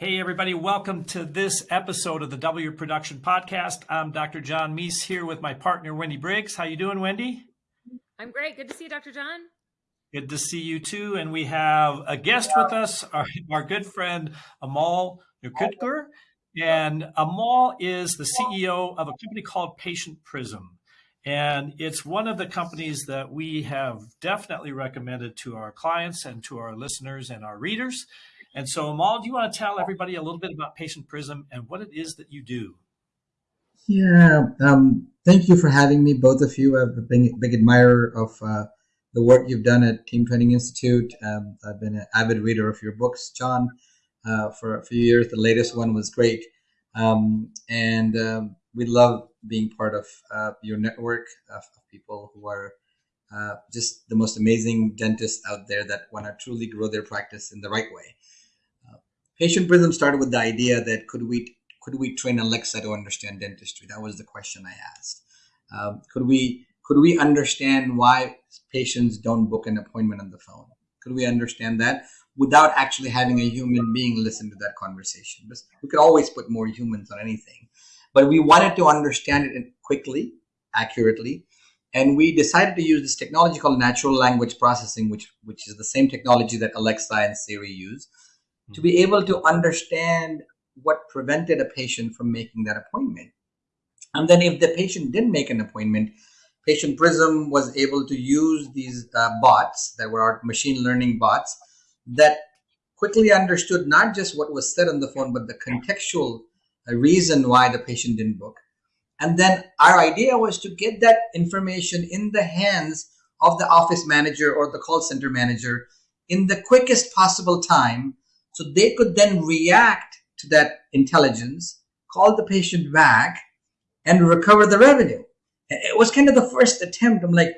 Hey, everybody, welcome to this episode of the W Production Podcast. I'm Dr. John Meis here with my partner, Wendy Briggs. How you doing, Wendy? I'm great. Good to see you, Dr. John. Good to see you too. And we have a guest with us, our, our good friend Amol Nirgudkar. And Amol is the CEO of a company called Patient Prism. And it's one of the companies that we have definitely recommended to our clients and to our listeners and our readers. And so, Amol, do you want to tell everybody a little bit about Patient Prism and what it is that you do? Yeah, um, thank you for having me, both of you. I'm a big, admirer of uh, the work you've done at Team Training Institute. Um, I've been an avid reader of your books, John, uh, for a few years. The latest one was great. Um, and um, we love being part of uh, your network of, people who are uh, just the most amazing dentists out there that want to truly grow their practice in the right way. Patient Prism started with the idea that could we could we train Alexa to understand dentistry? That was the question I asked. Um, could we could we understand why patients don't book an appointment on the phone? Could we understand that without actually having a human being listen to that conversation? We could always put more humans on anything, but we wanted to understand it quickly, accurately, and we decided to use this technology called natural language processing, which which is the same technology that Alexa and Siri use to be able to understand what prevented a patient from making that appointment. And then if the patient didn't make an appointment, Patient Prism was able to use these uh, bots that were our machine learning bots that quickly understood not just what was said on the phone, but the contextual uh, reason why the patient didn't book. And then our idea was to get that information in the hands of the office manager or the call center manager in the quickest possible time so they could then react to that intelligence, call the patient back, and recover the revenue. It was kind of the first attempt. I'm like,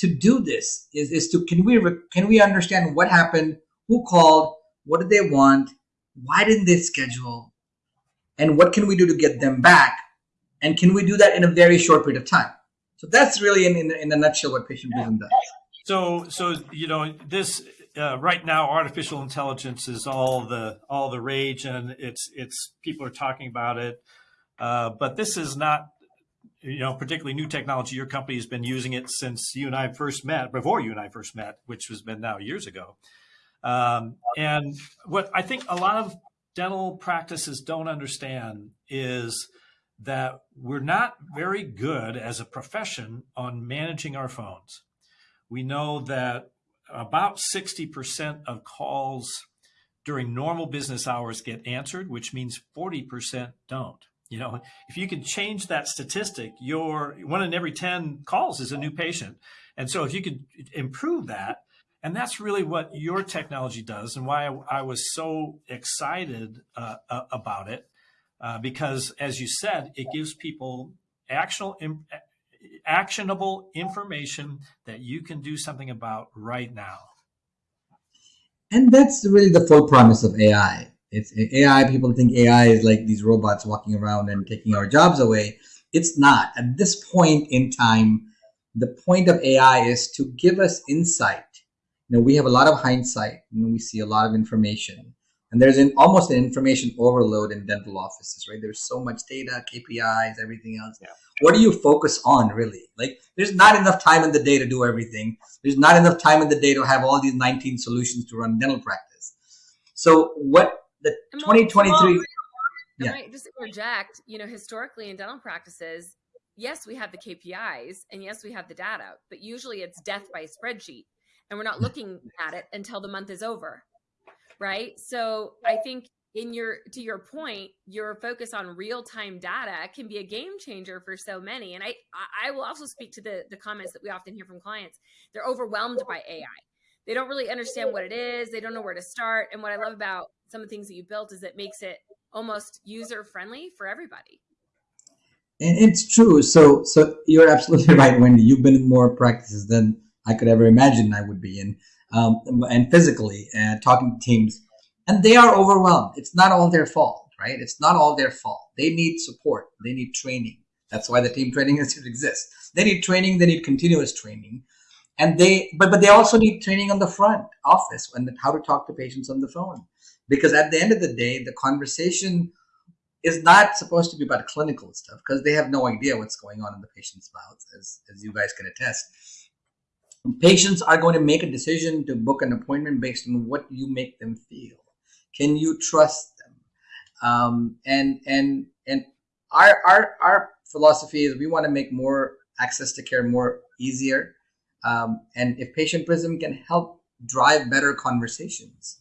to do this is, is to can we can we understand what happened, who called, what did they want, why didn't they schedule, and what can we do to get them back, and can we do that in a very short period of time? So that's really in in, in a nutshell what patient prism does. So so you know this uh, right now artificial intelligence is all the all the rage and it's it's people are talking about it. Uh, but this is not you know particularly new technology. Your company has been using it since you and i first met before you and i first met which has been now years ago. Um, and what i think a lot of dental practices don't understand is that we're not very good as a profession on managing our phones. We know that about 60% of calls during normal business hours get answered, which means 40% don't. You know, if you can change that statistic, your one in every 10 calls is a new patient. And so if you could improve that, and that's really what your technology does and why I, was so excited uh, about it. Uh, because as you said, it gives people actionable, actionable information that you can do something about right now. And that's really the full promise of AI. It's AI. People think AI is like these robots walking around and taking our jobs away. It's not. At this point in time, the point of AI is to give us insight. You know, we have a lot of hindsight. Know, we see a lot of information and there's an almost an information overload in dental offices right? There's so much data kpis everything else. Yeah. what do you focus on really? Like there's not enough time in the day to do everything. There's not enough time in the day to have all these 19 solutions to run dental practice. So what the 2023 yeah. I just interject, you know, historically in dental practices, yes, we have the KPIs and yes, we have the data, but usually it's death by spreadsheet. And we're not looking at it until the month is over right? So I think in your to your point, your focus on real time data can be a game changer for so many. And I I will also speak to the the comments that we often hear from clients. They're overwhelmed by AI. They don't really understand what it is. They don't know where to start. And what I love about some of the things that you built is it makes it almost user friendly for everybody. And it's true. So so you're absolutely right, Wendy. You've been in more practices than I could ever imagine I would be in um, and physically and talking to teams, and they are overwhelmed. It's not all their fault, right? It's not all their fault. They need support. They need training. That's why the team training institute exists. They need training. They need continuous training. and they but but they also need training on the front office and how to talk to patients on the phone because at the end of the day the conversation is not supposed to be about clinical stuff because they have no idea what's going on in the patient's mouth as, as you guys can attest patients are going to make a decision to book an appointment based on what you make them feel. Can you trust them? Um, and and and our our our philosophy is we want to make more access to care more easier. Um, and if patient prism can help drive better conversations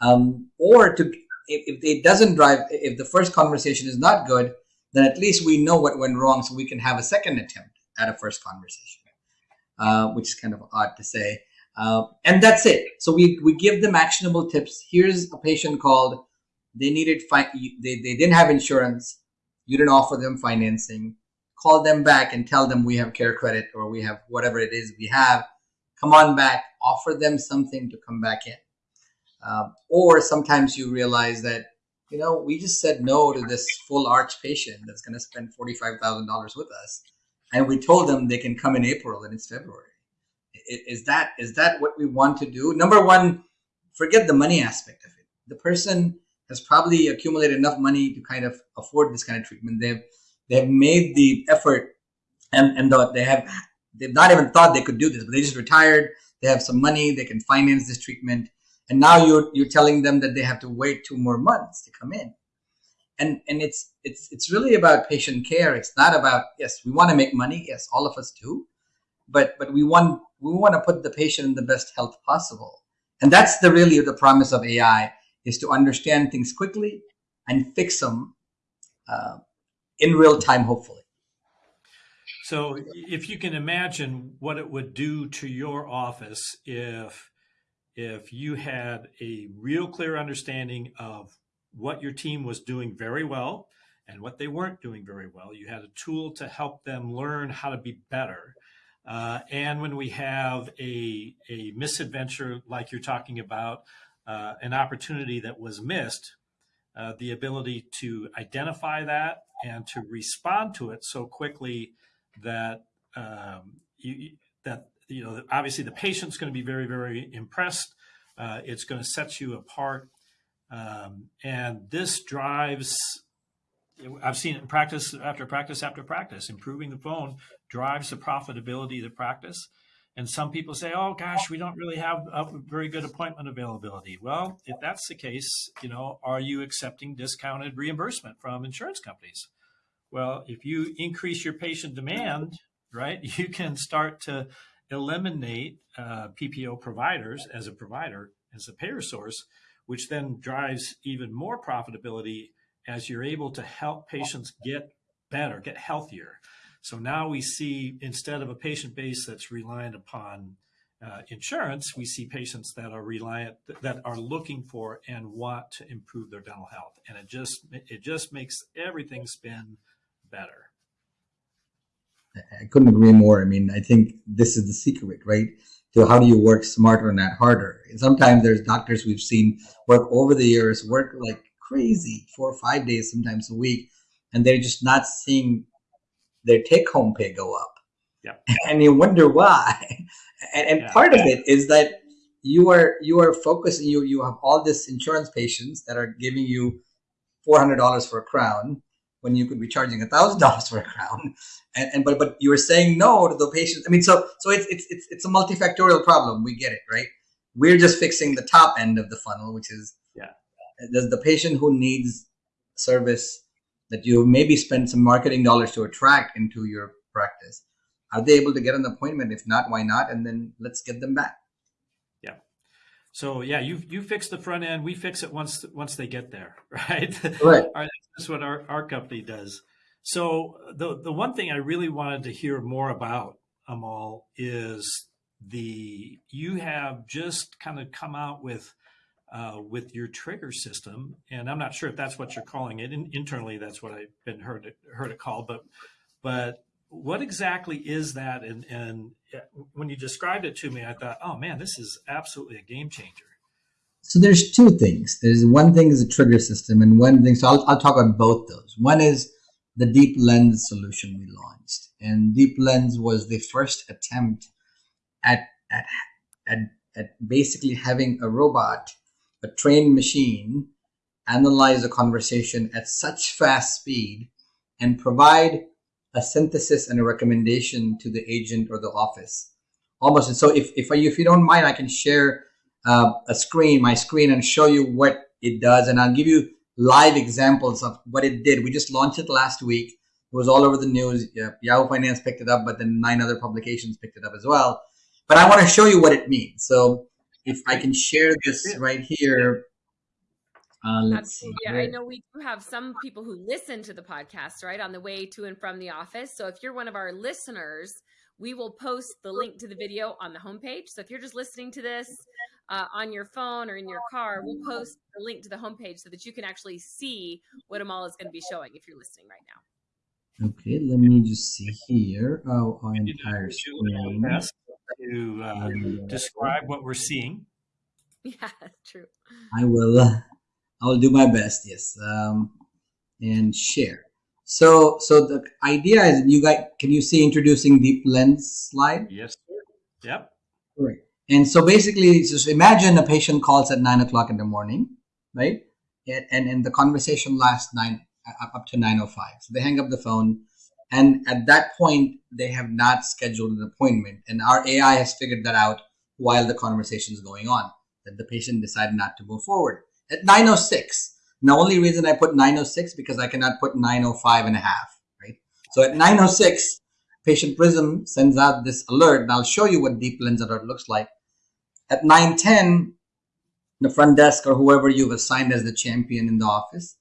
um, or to if, if it doesn't drive if the first conversation is not good then at least we know what went wrong so we can have a second attempt at a first conversation uh, which is kind of odd to say. Uh, and that's it. So we, we give them actionable tips. Here's a patient called they needed fi- they, they didn't have insurance. You didn't offer them financing. Call them back and tell them we have care credit or we have whatever it is we have. Come on back. Offer them something to come back in. Um, or sometimes you realize that you know we just said no to this full arch patient that's going to spend $45000 with us and we told them they can come in april and it's february. Is that is that what we want to do? Number one forget the money aspect of it. The person has probably accumulated enough money to kind of afford this kind of treatment. They've they've made the effort and and the, they have they've not even thought they could do this but they just retired. They have some money. They can finance this treatment. And now you're you're telling them that they have to wait two more months to come in and and it's it's it's really about patient care. It's not about yes we want to make money yes all of us do but but we want we want to put the patient in the best health possible. And that's the really the promise of ai is to understand things quickly and fix them uh, in real time hopefully. So if you can imagine what it would do to your office if if you had a real clear understanding of what your team was doing very well and what they weren't doing very well. You had a tool to help them learn how to be better. Uh, and when we have a, a misadventure like you're talking about, uh, an opportunity that was missed, uh, the ability to identify that and to respond to it so quickly that um, you, that you know obviously the patient's going to be very very impressed. Uh, it's going to set you apart um, and this drives, I've seen it in practice after practice after practice, improving the phone drives the profitability of the practice. And some people say, oh gosh, we don't really have a very good appointment availability. Well, if that's the case, you know, are you accepting discounted reimbursement from insurance companies? Well, if you increase your patient demand, right, you can start to eliminate uh, PPO providers as a provider, as a payer source, which then drives even more profitability as you're able to help patients get better, get healthier. So now we see instead of a patient base that's reliant upon uh, insurance, we see patients that are reliant that are looking for and want to improve their dental health, and it just it just makes everything spin better. I couldn't agree more. I mean, I think this is the secret, right? To how do you work smarter, and not harder. And sometimes there's doctors we've seen work over the years, work like crazy, four or five days, sometimes a week, and they're just not seeing their take home pay go up. Yeah. And you wonder why. And, and yeah. part of it is that you are you are focusing you you have all this insurance patients that are giving you four hundred dollars for a crown when you could be charging a thousand dollars for a crown. And, and but but you were saying no to the patients i mean so so it's, it's it's it's a multifactorial problem. We get it right? We're just fixing the top end of the funnel which is yeah. does the patient who needs service that you maybe spend some marketing dollars to attract into your practice. Are they able to get an appointment? If not why not? And then let's get them back so yeah, you you fix the front end. We fix it once once they get there, right? Right. That's what our, our company does. So the the one thing I really wanted to hear more about, Amol, is the you have just kind of come out with uh, with your trigger system, and I'm not sure if that's what you're calling it. In, internally, that's what I've been heard it, heard it called, but but what exactly is that? And, and when you described it to me, I thought, oh man, this is absolutely a game changer. So there's two things. There's one thing is a trigger system, and one thing. So I'll, I'll talk about both those. One is the Deep Lens solution we launched, and Deep Lens was the first attempt at at, at, at basically having a robot, a trained machine, analyze a conversation at such fast speed and provide a synthesis and a recommendation to the agent or the office. Almost. So if, if, I, if you don't mind, I can share uh, a screen, my screen, and show you what it does. And I'll give you live examples of what it did. We just launched it last week. It was all over the news. Yahoo Finance picked it up, but then nine other publications picked it up as well. But I want to show you what it means. So if I can share this right here. Uh, let's see. Yeah, I know we do have some people who listen to the podcast, right, on the way to and from the office. So if you're one of our listeners, we will post the link to the video on the homepage. So if you're just listening to this uh, on your phone or in your car, we'll post the link to the homepage so that you can actually see what Amol is going to be showing if you're listening right now. Okay, let me just see here. Oh, our entire screen. To uh, describe what we're seeing. Yeah, true. I will. I will do my best. Yes, um, and share. So, so the idea is you guys, can you see introducing deep lens slide? Yes. Sir. Yep. Right. And so basically, just imagine a patient calls at nine o'clock in the morning, right? And, and, and the conversation lasts nine up to 9.05. So they hang up the phone. And at that point, they have not scheduled an appointment. And our AI has figured that out while the conversation is going on, that the patient decided not to move forward. At 9.06, the only reason I put 906 because I cannot put 905 and a half, right? So at 906, Patient Prism sends out this alert, and I'll show you what Deep Lens alert looks like. At 910, the front desk or whoever you've assigned as the champion in the office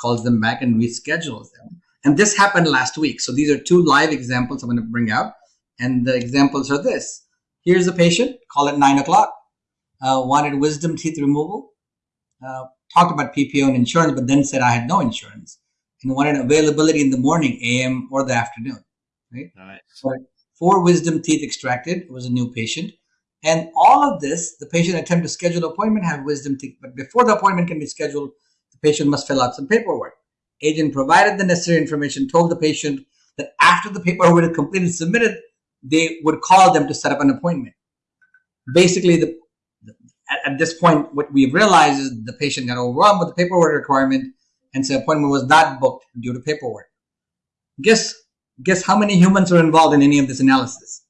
calls them back and reschedules them. And this happened last week. So these are two live examples I'm going to bring out. And the examples are this. Here's a patient, call at 9 o'clock, uh, wanted wisdom teeth removal. Uh, talked about PPO and insurance, but then said I had no insurance and wanted availability in the morning, AM or the afternoon. Right. Nice. So four wisdom teeth extracted. It was a new patient. And all of this, the patient attempted to schedule an appointment, have wisdom teeth. But before the appointment can be scheduled, the patient must fill out some paperwork. Agent provided the necessary information, told the patient that after the paperwork is completed and submitted, they would call them to set up an appointment. Basically, the at, at, this point, what we've realized is the patient got overwhelmed with the paperwork requirement, and so appointment was not booked due to paperwork. Guess guess how many humans are involved in any of this analysis?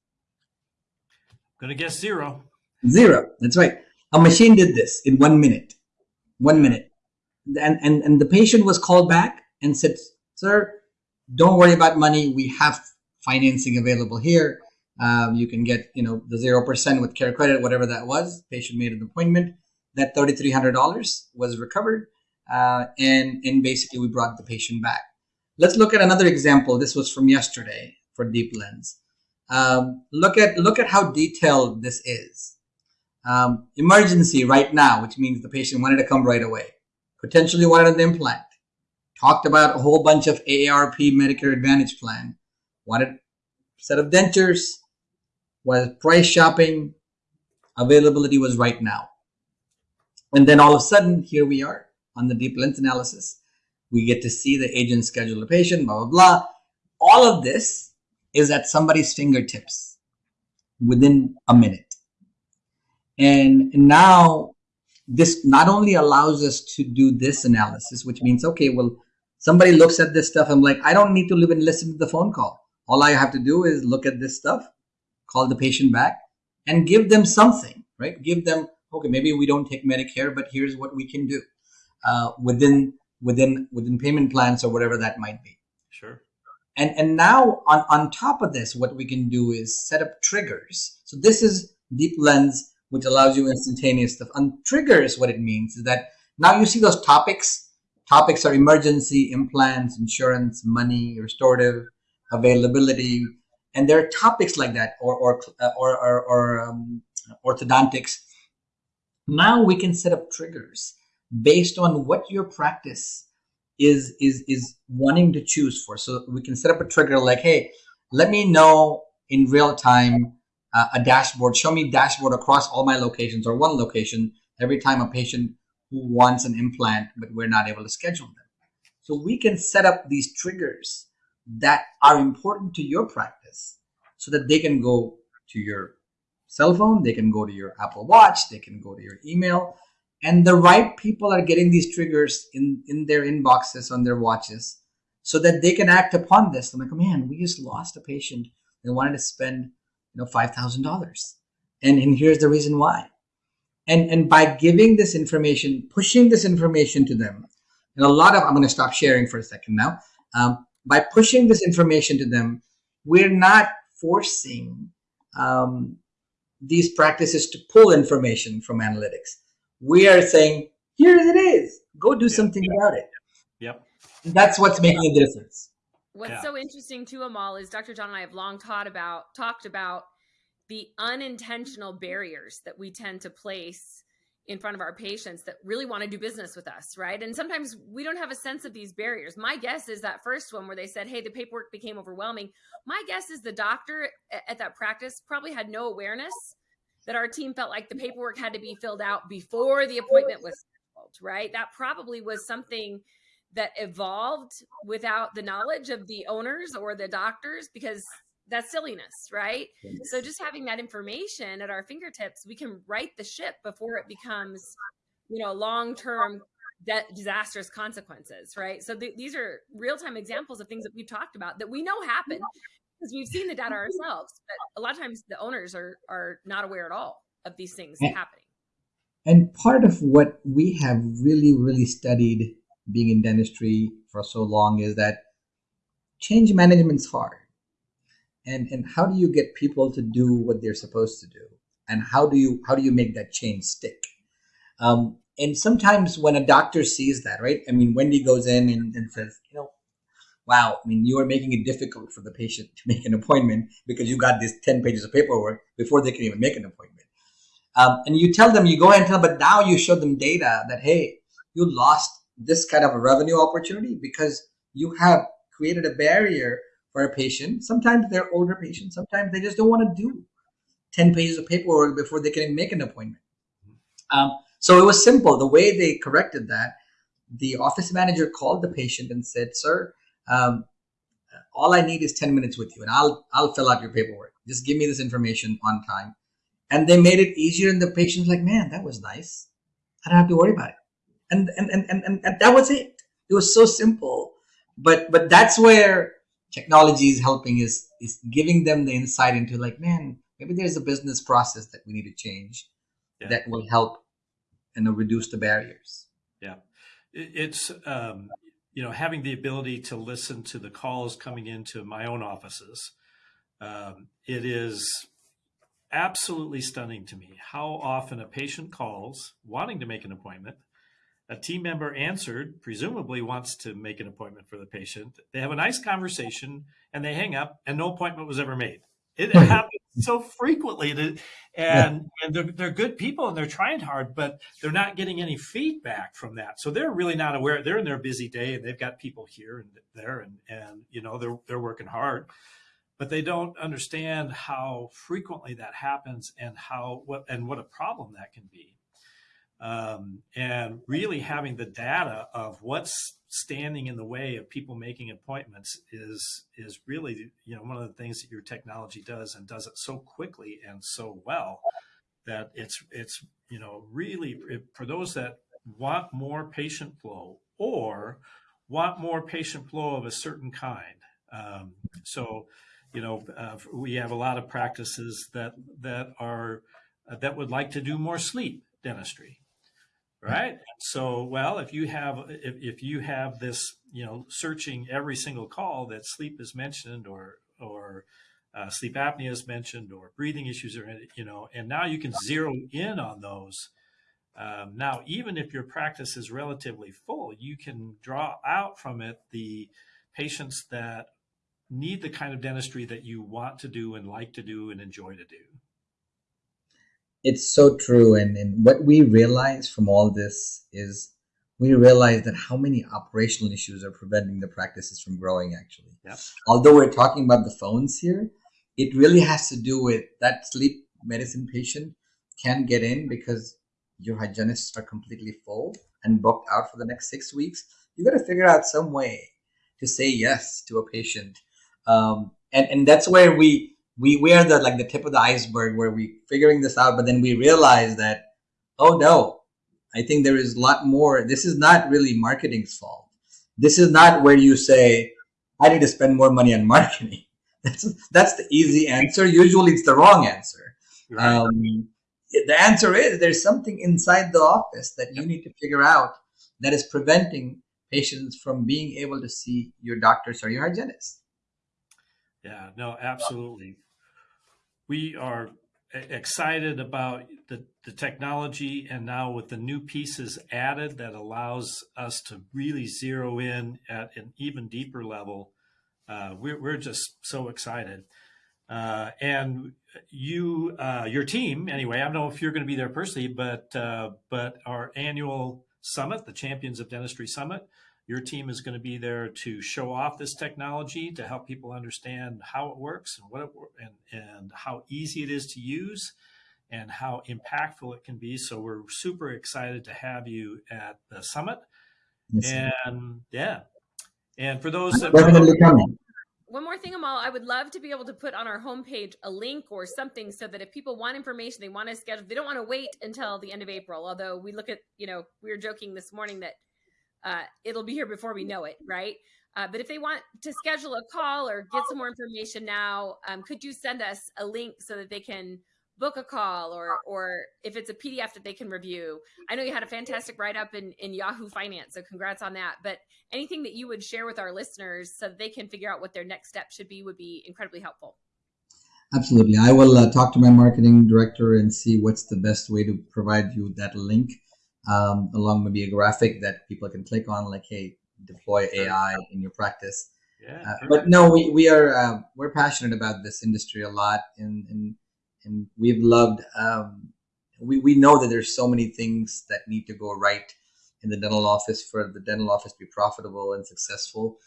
Gonna guess zero. Zero. That's right. A machine did this in one minute. One minute. And, and, and the patient was called back and said, Sir, don't worry about money. We have financing available here. Um, you can get, you know, the 0% with care credit, whatever that was. Patient made an appointment. That $3,300 was recovered. Uh, and, and basically we brought the patient back. Let's look at another example. This was from yesterday for Deep Lens. Um, look at look at how detailed this is. Um, emergency right now, which means the patient wanted to come right away. Potentially wanted an implant. Talked about a whole bunch of AARP Medicare Advantage plan. Wanted set of dentures, was price shopping, availability was right now. And then all of a sudden, here we are on the deep lens analysis. We get to see the agent schedule a patient, blah, blah, blah. All of this is at somebody's fingertips within a minute. And now this not only allows us to do this analysis, which means, okay, well, somebody looks at this stuff. I'm like, I don't need to live and listen to the phone call. All I have to do is look at this stuff call the patient back and give them something, right? Give them, okay, maybe we don't take Medicare, but here's what we can do uh, within within within payment plans or whatever that might be. Sure. And and now on on top of this, what we can do is set up triggers. So this is Deep Lens, which allows you instantaneous stuff. And triggers, what it means is that now you see those topics. Topics are emergency, implants, insurance, money, restorative, availability, and there are topics like that or or uh, or, or, or um, orthodontics. Now we can set up triggers based on what your practice is is is wanting to choose for. So we can set up a trigger like hey let me know in real time uh, a dashboard. Show me dashboard across all my locations or one location every time a patient who wants an implant but we're not able to schedule them. So we can set up these triggers that are important to your practice so that they can go to your cell phone, they can go to your Apple Watch, they can go to your email, and the right people are getting these triggers in in their inboxes on their watches so that they can act upon this. I'm like, oh, man, we just lost a patient and wanted to spend you know five thousand dollars, and and here's the reason why. And and by giving this information, pushing this information to them, and a lot of I'm going to stop sharing for a second now. Um, by pushing this information to them, we're not forcing um, these practices to pull information from analytics. We are saying, here it is. Go do something about it. Yep. And that's what's making a difference. What's Yeah. so interesting too, Amol, is Dr. John and I have long taught about talked about the unintentional barriers that we tend to place in front of our patients that really want to do business with us, right? And sometimes we don't have a sense of these barriers. My guess is that first one where they said, "Hey, the paperwork became overwhelming." My guess is the doctor at that practice probably had no awareness that our team felt like the paperwork had to be filled out before the appointment was scheduled, right? That probably was something that evolved without the knowledge of the owners or the doctors because that's silliness, right? So just having that information at our fingertips, we can right the ship before it becomes, you know, long-term de- disastrous consequences, right? So th- these are real-time examples of things that we've talked about that we know happen because we've seen the data ourselves. But a lot of times the owners are are not aware at all of these things Yeah. happening. And part of what we have really, really studied being in dentistry for so long is that change management's hard. And and how do you get people to do what they're supposed to do? And how do you how do you make that change stick? Um, and sometimes when a doctor sees that, right? I mean, Wendy goes in and, and says, you know, wow, I mean, you are making it difficult for the patient to make an appointment because you got these 10 pages of paperwork before they can even make an appointment. Um, and you tell them, you go ahead and tell them, but now you show them data that, hey, you lost this kind of a revenue opportunity because you have created a barrier for a patient. Sometimes they're older patients, sometimes they just don't want to do 10 pages of paperwork before they can make an appointment. Um, so it was simple. The way they corrected that, the office manager called the patient and said, "Sir, um, all I need is 10 minutes with you, and I'll I'll fill out your paperwork. Just give me this information on time." And they made it easier, and the patient's like, "Man, that was nice. I don't have to worry about it." And and and and, and, and that was it. It was so simple, but but that's where technology is helping is is giving them the insight into like, man, maybe there's a business process that we need to change Yeah. that will help you know reduce the barriers. Yeah, It's, um, you know, having the ability to listen to the calls coming into my own offices. Um, it is absolutely stunning to me how often a patient calls wanting to make an appointment. A team member answered, presumably wants to make an appointment for the patient. They have a nice conversation and they hang up, and no appointment was ever made. It happens so frequently, that, and and they're, they're good people and they're trying hard, but they're not getting any feedback from that. So they're really not aware. They're in their busy day and they've got people here and there, and and you know they're they're working hard, but they don't understand how frequently that happens and how what and what a problem that can be um, and really having the data of what's standing in the way of people making appointments is is really you know one of the things that your technology does and does it so quickly and so well that it's it's you know really for those that want more patient flow or want more patient flow of a certain kind. Um, so you know uh, we have a lot of practices that that are uh, that would like to do more sleep dentistry right? So well if you have if, if you have this you know searching every single call that sleep is mentioned or or uh, sleep apnea is mentioned or breathing issues are you know and now you can zero in on those um, now even if your practice is relatively full you can draw out from it the patients that need the kind of dentistry that you want to do and like to do and enjoy to do It's so true. And, and what we realize from all this is we realize that how many operational issues are preventing the practices from growing actually. Yep. Although we're talking about the phones here, it really has to do with that sleep medicine patient can't get in because your hygienists are completely full and booked out for the next six weeks. You got to figure out some way to say yes to a patient. Um, and, and that's where we, we we are the like the tip of the iceberg where we figuring this out, but then we realize that oh no, I think there is a lot more. This is not really marketing's fault. This is not where you say I need to spend more money on marketing. That's that's the easy answer. Usually, it's the wrong answer. Right. Um, the answer is there's something inside the office that you need to figure out that is preventing patients from being able to see your doctors or your hygienist. Yeah, no, absolutely. We are excited about the, the technology and now with the new pieces added that allows us to really zero in at an even deeper level. Uh, we're, we're just so excited. Uh, and you, uh, your team, anyway, I don't know if you're going to be there personally, but, uh, but our annual summit, the Champions of Dentistry Summit, your team is going to be there to show off this technology to help people understand how it works and what it wor- and and how easy it is to use and how impactful it can be. So we're super excited to have you at the summit. Yes, And yeah, and for those that definitely coming. One more thing, Amol, I would love to be able to put on our homepage a link or something so that if people want information, they want to schedule, they don't want to wait until the end of April. Although we look at, you know, we were joking this morning that uh, it'll be here before we know it, right? Uh, but if they want to schedule a call or get some more information now, um, could you send us a link so that they can book a call or or if it's a PDF that they can review? I know you had a fantastic write up in, in Yahoo Finance, so congrats on that. But anything that you would share with our listeners so that they can figure out what their next step should be would be incredibly helpful. Absolutely. I will uh, talk to my marketing director and see what's the best way to provide you that link, um, along maybe a graphic that people can click on, like, hey, deploy AI in your practice. yeah, Uh, but no, we, we are uh, we're passionate about this industry a lot, and and, and we've loved. Um, we we know that there's so many things that need to go right in the dental office for the dental office to be profitable and successful,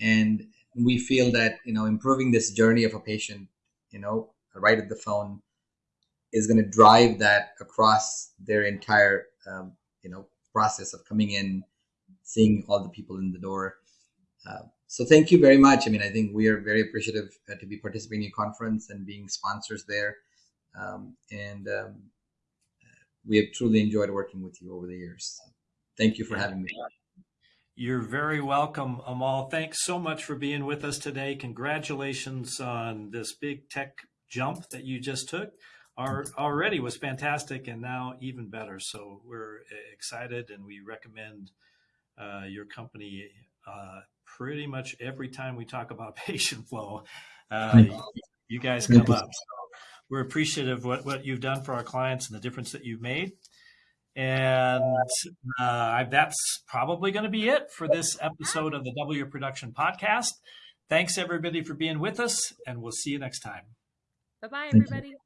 and we feel that you know improving this journey of a patient, you know, right at the phone, is going to drive that across their entire um, you know process of coming in, seeing all the people in the door. Uh, so thank you very much. I mean, I think we are very appreciative uh, to be participating in your conference and being sponsors there. Um, and um, we have truly enjoyed working with you over the years. Thank you for having me. You're very welcome, Amol. Thanks so much for being with us today. Congratulations on this big tech jump that you just took. Our already was fantastic and now even better. So we're excited and we recommend uh, your company uh, pretty much every time we talk about patient flow. Uh, you. you guys come up. So we're appreciative of what, what you've done for our clients and the difference that you've made. And uh, that's probably going to be it for this episode of the W Production Podcast. Thanks, everybody, for being with us, and we'll see you next time. Bye bye, Thank you. everybody.